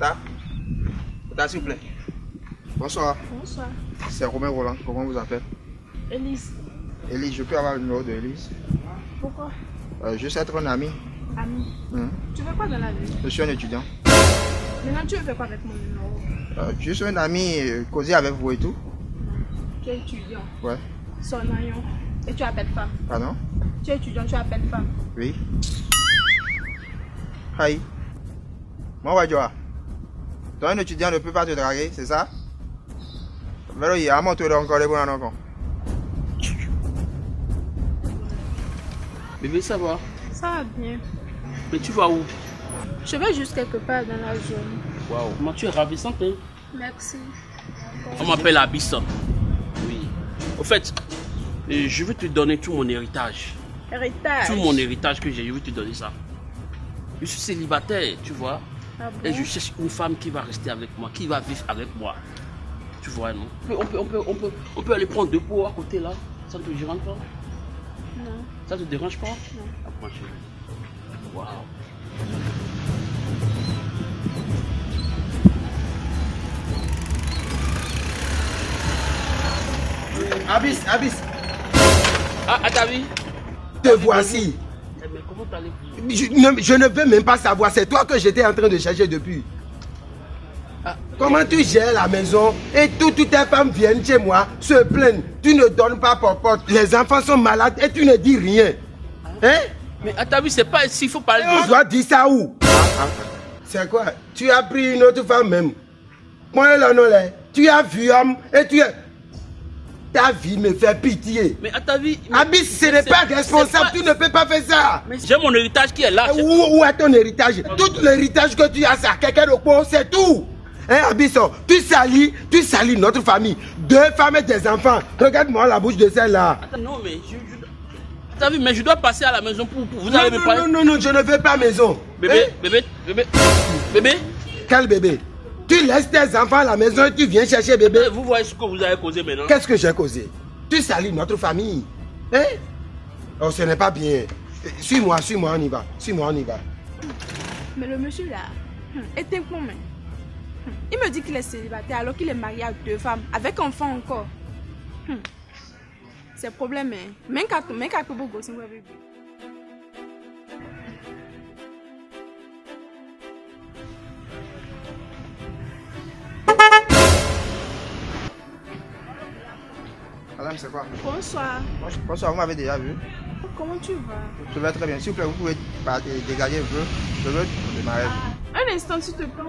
Tata Tata, s'il vous plaît. Bonsoir. Bonsoir. C'est Romain Roland. Comment vous appelez Elise. Elise, je peux avoir le numéro de Elise Pourquoi? Euh, Je sais être un ami. Ami. Hum. Tu fais quoi dans la vie? Je suis un étudiant. Maintenant, tu fais quoi avec mon numéro? Euh, je suis un ami, euh, causer avec vous et tout. Tu es étudiant. Ouais. Sonayon. Et tu appelles femme. Pardon? Tu es étudiant, tu appelles femme. Oui. Hi. Moi, Wadjoa. Toi, un étudiant ne peut pas te draguer, c'est ça? Mais il y a mon tour encore les bons encore. Bébé, ça va Ça va bien. Mais tu vas où? Je vais juste quelque part dans la zone. Waouh. Comment tu es ravissante, hein? Merci. On m'appelle Abyss. Oui. Au fait, euh, je veux te donner tout mon héritage. Héritage. Tout mon héritage que j'ai, je veux te donner ça. Je suis célibataire, tu vois. Ah Et je cherche une femme qui va rester avec moi, qui va vivre avec moi. Tu vois, non? On peut, on, peut, on, peut, on peut aller prendre deux pots à côté là. Ça ne te dérange pas? Non. Ça te dérange pas? Non. Approche. Waouh. Abyss, Abyss, Ah, ah, t'as vu te voici. Eh, Mais comment t'allez-vous Je ne, je ne veux même pas savoir, c'est toi que j'étais en train de chercher depuis. Ah, Comment tu gères la maison et tout- toutes tes femmes viennent chez moi, se plaignent. Tu ne donnes pas pour porte. Les enfants sont malades et tu ne dis rien. Hein? Mais ah, t'as vu, c'est pas ici, il faut parler On doit dire ça où? C'est quoi? Tu as pris une autre femme même. Moi, là, non, là. Tu as vu homme et tu es... Ta vie me fait pitié. Mais à ta vie. Abyss, ce n'est pas responsable. pas- Tu ne peux pas faire ça. Mais j'ai mon héritage qui est là. c'est- Où, où est ton héritage? Tout l'héritage que tu as, c'est à quelqu'un de quoi c'est tout. Hein, Abisson, tu salis, tu salis notre famille. Deux femmes et des enfants. Regarde-moi la bouche de celle-là. Attends, non, mais je. je... Vu, mais je dois passer à la maison pour. pour- vous Non, allez me non, parler. non, non, non, je ne veux pas maison. Bébé, Hein? bébé, bébé, bébé. Quel bébé? Tu laisses tes enfants à la maison et tu viens chercher bébé. Vous voyez ce que vous avez causé maintenant. Qu'est-ce que j'ai causé? Tu salis notre famille. Hein? Oh, ce n'est pas bien. Suis-moi, suis-moi, on y va. Suis-moi, on y va. Mais le monsieur là, hum, est un con. Hum, Il me dit qu'il est célibataire alors qu'il est marié à deux femmes, avec enfant encore. Hum. C'est problème, hein. Même quand même quand Madame, c'est quoi? Bonsoir. Bonsoir, vous m'avez déjà vu. Comment tu vas? Je vais très bien. S'il vous plaît, vous pouvez pas- dégager un peu. Je veux démarrer. Un instant, s'il te plaît.